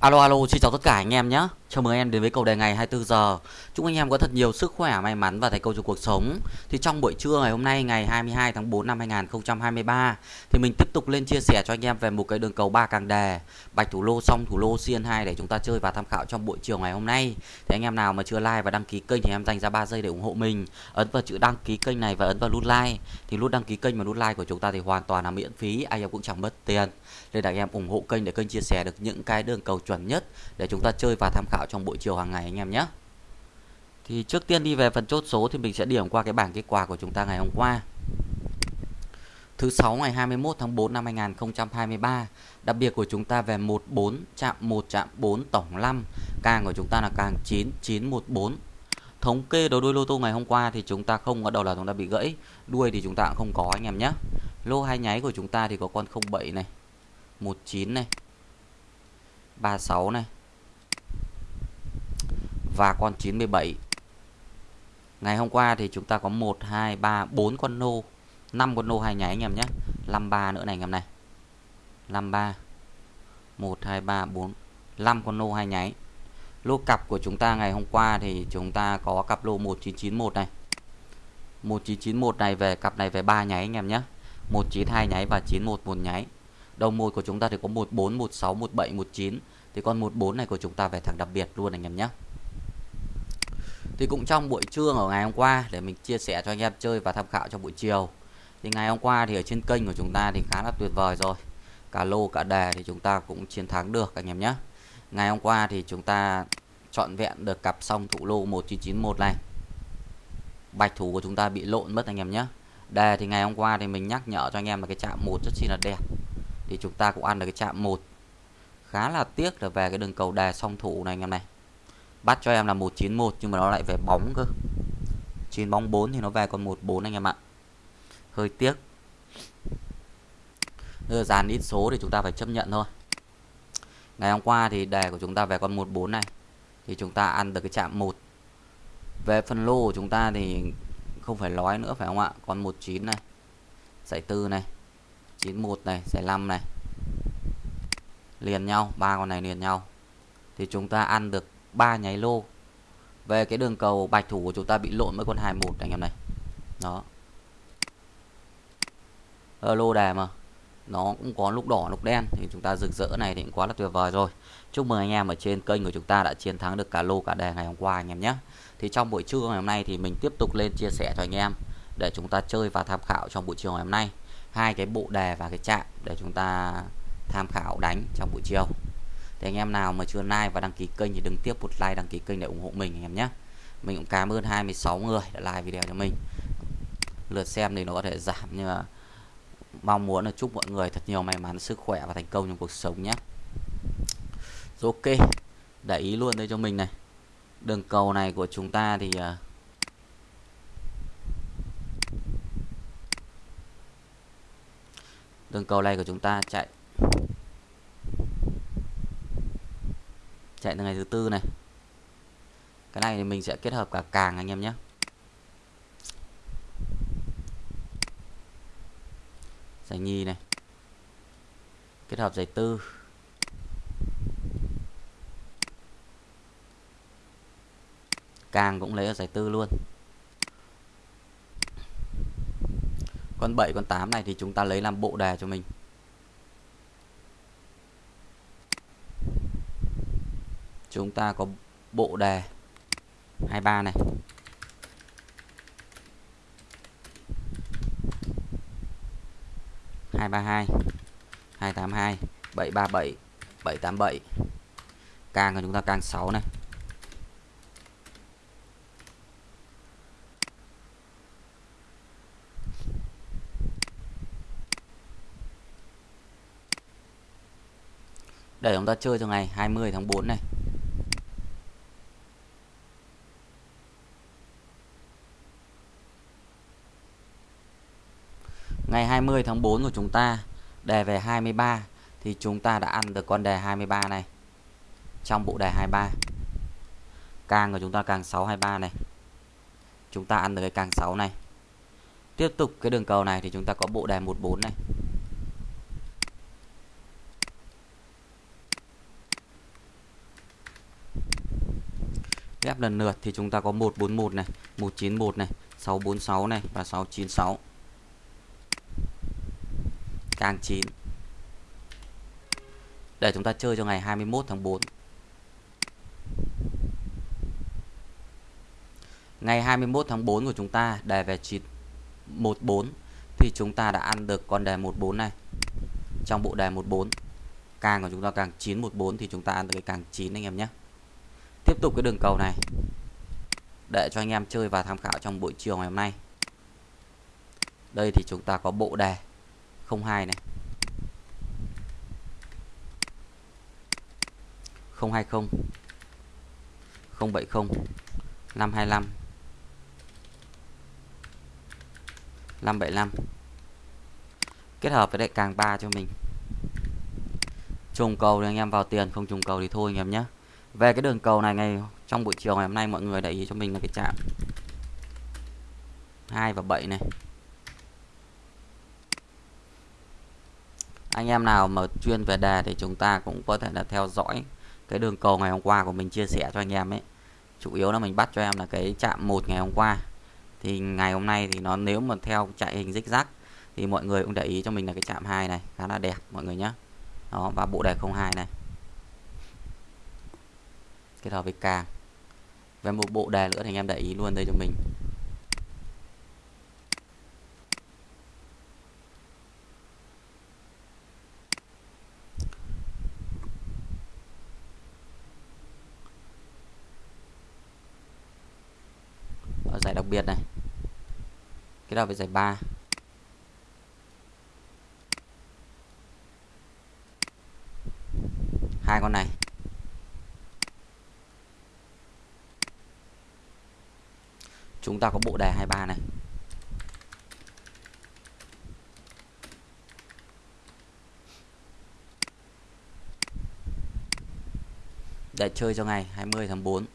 Alo alo, xin chào tất cả anh em nhé. Chào mừng anh em đến với cầu đề ngày 24 giờ. Chúc anh em có thật nhiều sức khỏe, may mắn và thành công trong cuộc sống. Thì trong buổi trưa ngày hôm nay ngày 22 tháng 4 năm 2023 thì mình tiếp tục lên chia sẻ cho anh em về một cái đường cầu ba càng đề, bạch thủ lô xong thủ lô xiên 2 để chúng ta chơi và tham khảo trong buổi chiều ngày hôm nay. Thì anh em nào mà chưa like và đăng ký kênh thì em dành ra 3 giây để ủng hộ mình. Ấn vào chữ đăng ký kênh này và ấn vào nút like. Thì nút đăng ký kênh và nút like của chúng ta thì hoàn toàn là miễn phí, anh em cũng chẳng mất tiền nên là anh em ủng hộ kênh để kênh chia sẻ được những cái đường cầu chuẩn nhất để chúng ta chơi và tham khảo trong buổi chiều hàng ngày anh em nhé. Thì trước tiên đi về phần chốt số thì mình sẽ điểm qua cái bảng kết quả của chúng ta ngày hôm qua. Thứ sáu ngày 21 tháng 4 năm 2023 Đặc biệt của chúng ta về 14 chạm 1 chạm 4 tổng 5 Càng của chúng ta là càng 9914 Thống kê đầu đuôi lô tô ngày hôm qua thì chúng ta không có đầu là chúng ta bị gãy, Đuôi thì chúng ta cũng không có anh em nhé. Lô hai nháy của chúng ta thì có con 07 này 19 này 36 này và con 97 ngày hôm qua thì chúng ta có 1 2 3 4 con nô. 5 con nô hai nháy anh em nhé. 53 nữa này anh em này. 53 1 2 3 4 5 con nô hai nháy lô cặp của chúng ta ngày hôm qua thì chúng ta có cặp lô 1991 này. 1991 này về, cặp này về 3 nháy anh em nhé. 192 nháy và 91 một nháy đầu mồi của chúng ta thì có 14 16 17 19 thì con 14 này của chúng ta về thẳng đặc biệt luôn anh em nhé thì cũng trong buổi trưa ở ngày hôm qua để mình chia sẻ cho anh em chơi và tham khảo trong buổi chiều. Thì ngày hôm qua thì ở trên kênh của chúng ta thì khá là tuyệt vời rồi. Cả lô, cả đề thì chúng ta cũng chiến thắng được, anh em nhé. Ngày hôm qua thì chúng ta chọn vẹn được cặp song thủ lô 1991 này. Bạch thủ của chúng ta bị lộn mất, anh em nhé. Đề thì ngày hôm qua thì mình nhắc nhở cho anh em là cái chạm một rất chi là đẹp. Thì chúng ta cũng ăn được cái chạm một. Khá là tiếc là về cái đường cầu đề song thủ này, anh em này bắt cho em là 191 nhưng mà nó lại về bóng cơ. 9 bóng 4 thì nó về còn 14 anh em ạ. Hơi tiếc. Bây giờ dàn ít số thì chúng ta phải chấp nhận thôi. Ngày hôm qua thì đề của chúng ta về con 14 này, thì chúng ta ăn được cái chạm 1 về phần lô của chúng ta thì không phải nói nữa, phải không ạ? Con 19 này, giải 4 này 91 này, giải 5 này. Liền nhau, ba con này liền nhau. Thì chúng ta ăn được ba nháy lô. Về cái đường cầu bạch thủ của chúng ta bị lộn với con 21 anh em này. Đó. Ở lô đề mà. Nó cũng có lúc đỏ, lúc đen. Thì chúng ta rực rỡ này thì cũng quá là tuyệt vời rồi. Chúc mừng anh em ở trên kênh của chúng ta đã chiến thắng được cả lô, cả đề ngày hôm qua anh em nhé. Thì trong buổi trưa ngày hôm nay thì mình tiếp tục lên chia sẻ cho anh em để chúng ta chơi và tham khảo trong buổi chiều ngày hôm nay. Hai cái bộ đề và cái chạm để chúng ta tham khảo đánh trong buổi chiều thì anh em nào mà chưa like và đăng ký kênh thì đừng tiếp một like, đăng ký kênh để ủng hộ mình anh em nhé. Mình cũng cảm ơn 26 người đã like video cho mình. Lượt xem thì nó có thể giảm, nhưng mà mong muốn là chúc mọi người thật nhiều may mắn, sức khỏe và thành công trong cuộc sống nhé. Rồi ok, để ý luôn đây cho mình này. Đường cầu này của chúng ta thì à, đường cầu này của chúng ta chạy chạy từ ngày thứ tư này. Cái này thì mình sẽ kết hợp cả càng anh em nhé. Giải nhì này. Kết hợp giải tư. Càng cũng lấy ở giải tư luôn. Con 7 con 8 này thì chúng ta lấy làm bộ đề cho mình. Chúng ta có bộ đề 23 này. Hai ba hai hai tám hai, bảy ba bảy bảy tám bảy. Càng của chúng ta càng 6 này. Để chúng ta chơi cho ngày 20 tháng 4 này. Ngày 20 tháng 4 của chúng ta, đề về 23 thì chúng ta đã ăn được con đề 23 này. Trong bộ đề 23 càng của chúng ta càng 623 này. Chúng ta ăn được cái càng 6 này. Tiếp tục cái đường cầu này thì chúng ta có bộ đề 14 này. Ghép lần lượt thì chúng ta có 141 này 191 này 646 này và 696 càng 9 để chúng ta chơi cho ngày 21 tháng 4 ngày 21 tháng 4 của chúng ta đề về 14 thì chúng ta đã ăn được con đề 14 này. Trong bộ đề 14 càng của chúng ta càng 914 thì chúng ta ăn được cái càng 9 anh em nhé. Tiếp tục cái đường cầu này. Để cho anh em chơi và tham khảo trong buổi chiều ngày hôm nay. Đây thì chúng ta có bộ đề 02 này. 020 070 525 575 kết hợp với đại càng 3 cho mình. Trùng cầu thì anh em vào tiền, không trùng cầu thì thôi anh em nhé. Về cái đường cầu này, ngày trong buổi chiều ngày hôm nay mọi người để ý cho mình là cái chạm 2 và 7 này. Anh em nào mà chuyên về đề thì chúng ta cũng có thể là theo dõi cái đường cầu ngày hôm qua của mình, chia sẻ cho anh em ấy. Chủ yếu là mình bắt cho em là cái chạm một ngày hôm qua. Thì ngày hôm nay thì nó nếu mà theo chạy hình zigzag thì mọi người cũng để ý cho mình là cái chạm hai này, khá là đẹp mọi người nhé đó, và bộ đề 02 này. Kết hợp với càng về một bộ đề nữa thì anh em để ý luôn đây cho mình ở giải đặc biệt này. Kết hợp với giải 3 hai con này. Chúng ta có bộ đề 23 này. Để chơi cho ngày 20 tháng 4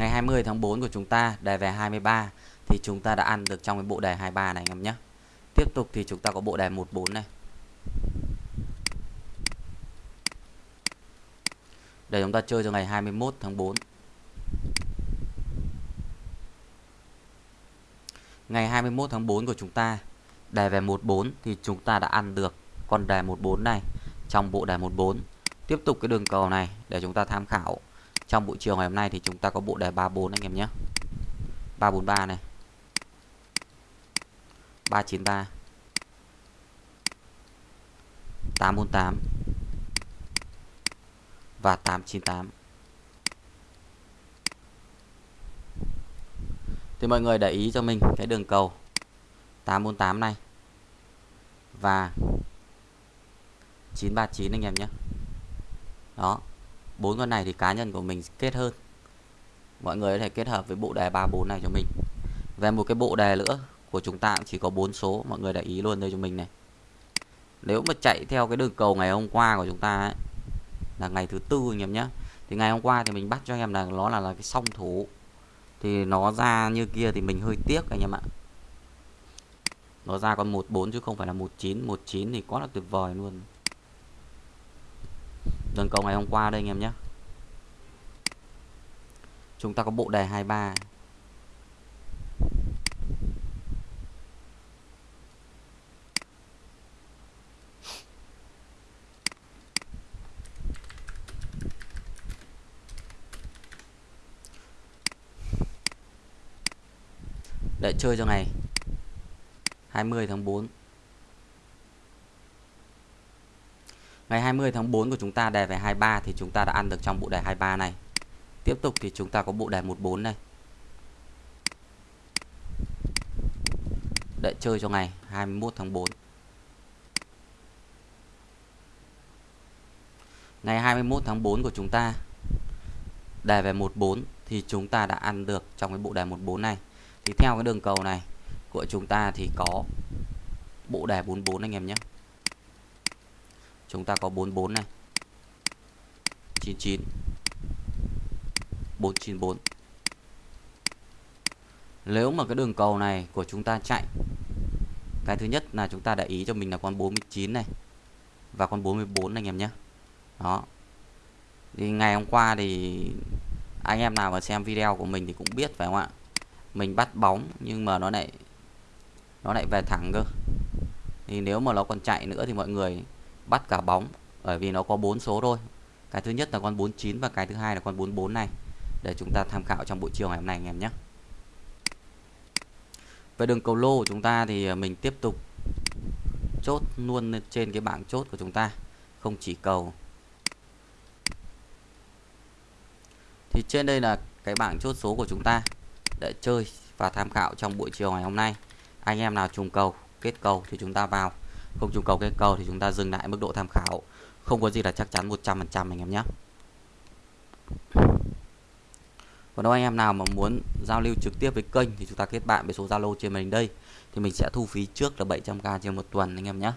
ngày 20 tháng 4 của chúng ta, đề về 23 thì chúng ta đã ăn được trong cái bộ đề 23 này, anh em nhé. Tiếp tục thì chúng ta có bộ đề 14 này. Để chúng ta chơi cho ngày 21 tháng 4 ngày 21 tháng 4 của chúng ta, đề về 14 thì chúng ta đã ăn được con đề 14 này trong bộ đề 14 tiếp tục cái đường cầu này để chúng ta tham khảo trong buổi chiều ngày hôm nay thì chúng ta có bộ đề 34 anh em nhé. 343 này. 393 848 và 898 thì mọi người để ý cho mình cái đường cầu. 848 này. Và 939 anh em nhé. Đó bốn con này thì cá nhân của mình kết hơn. Mọi người có thể kết hợp với bộ đề 34 này cho mình. Về một cái bộ đề nữa của chúng ta cũng chỉ có bốn số mọi người để ý luôn đây cho mình này. Nếu mà chạy theo cái đường cầu ngày hôm qua của chúng ta ấy, là ngày thứ tư anh em nhé thì ngày hôm qua thì mình bắt cho anh em là nó là, là cái song thủ. Thì nó ra như kia thì mình hơi tiếc anh em ạ. Nó ra con 14 chứ không phải là 19 19 thì quá là tuyệt vời luôn đường cầu ngày hôm qua đây anh em nhé. Chúng ta có bộ đề 23 để chơi cho ngày 20 tháng 4 Ngày 20 tháng 4 của chúng ta đề về 23 thì chúng ta đã ăn được trong bộ đề 23 này. Tiếp tục thì chúng ta có bộ đề 14 đây. Để chơi cho ngày 21 tháng 4. Ngày 21 tháng 4 của chúng ta đề về 14 thì chúng ta đã ăn được trong cái bộ đề 14 này. Thì theo cái đường cầu này của chúng ta thì có bộ đề 44 anh em nhé chúng ta có 44 này. 99 494 nếu mà cái đường cầu này của chúng ta chạy, cái thứ nhất là chúng ta để ý cho mình là con 49 này và con 44 anh em nhé. Đó. Thì ngày hôm qua thì anh em nào mà xem video của mình thì cũng biết phải không ạ? Mình bắt bóng nhưng mà nó lại nó lại về thẳng cơ. Thì nếu mà nó còn chạy nữa thì mọi người bắt cả bóng, bởi vì nó có bốn số thôi. Cái thứ nhất là con 49 và cái thứ hai là con 44 này, để chúng ta tham khảo trong buổi chiều ngày hôm nay anh em nhé. Về đường cầu lô của chúng ta thì à, mình tiếp tục chốt luôn trên cái bảng chốt của chúng ta, không chỉ cầu. Thì trên đây là cái bảng chốt số của chúng ta để chơi và tham khảo trong buổi chiều ngày hôm nay. Anh em nào trùng cầu, kết cầu thì chúng ta vào không trùng cầu kết cầu thì chúng ta dừng lại mức độ tham khảo. Không có gì là chắc chắn 100% anh em nhé. Còn đâu anh em nào mà muốn giao lưu trực tiếp với kênh thì chúng ta kết bạn với số Zalo trên màn hình đây. Thì mình sẽ thu phí trước là 700k trên một tuần anh em nhé.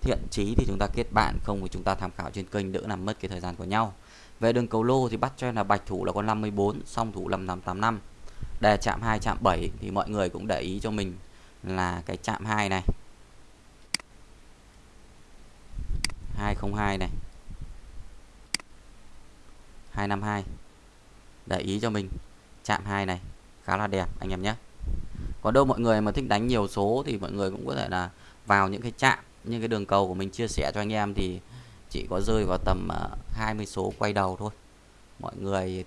Thiện chí thì chúng ta kết bạn, không thì chúng ta tham khảo trên kênh đỡ làm mất cái thời gian của nhau. Về đường cầu lô thì bắt cho em là bạch thủ là con 54 song thủ là 585 đề chạm 2 chạm 7 thì mọi người cũng để ý cho mình là cái chạm 2 này. 202 này. 252 để ý cho mình. Chạm 2 này. Khá là đẹp, anh em nhé. Còn đâu mọi người mà thích đánh nhiều số thì mọi người cũng có thể là vào những cái chạm những cái đường cầu của mình chia sẻ cho anh em thì chỉ có rơi vào tầm à, 20 số quay đầu thôi. Mọi người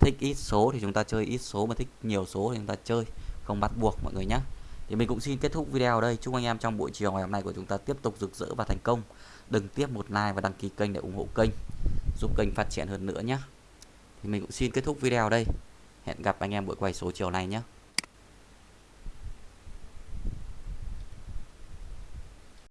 thích ít số thì chúng ta chơi ít số, mà thích nhiều số thì chúng ta chơi, không bắt buộc mọi người nhé thì mình cũng xin kết thúc video ở đây. Chúc anh em trong buổi chiều ngày hôm nay của chúng ta tiếp tục rực rỡ và thành công. Đừng tiếp một like và đăng ký kênh để ủng hộ kênh, giúp kênh phát triển hơn nữa nhé. Thì mình cũng xin kết thúc video ở đây. Hẹn gặp anh em buổi quay số chiều nay nhé.